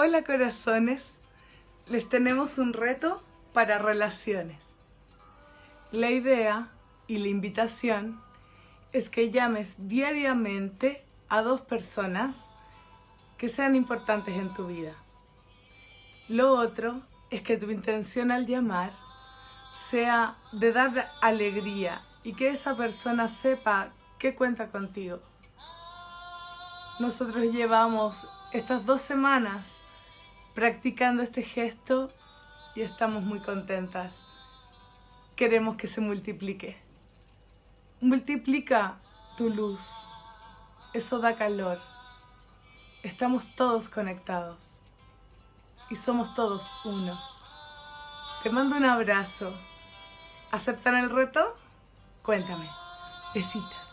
Hola corazones, les tenemos un reto para relaciones. La idea y la invitación es que llames diariamente a dos personas que sean importantes en tu vida. Lo otro es que tu intención al llamar sea de dar alegría y que esa persona sepa que cuenta contigo. Nosotros llevamos estas dos semanas practicando este gesto y estamos muy contentas. Queremos que se multiplique. Multiplica tu luz. Eso da calor. Estamos todos conectados. Y somos todos uno. Te mando un abrazo. ¿Aceptan el reto? Cuéntame. Besitos.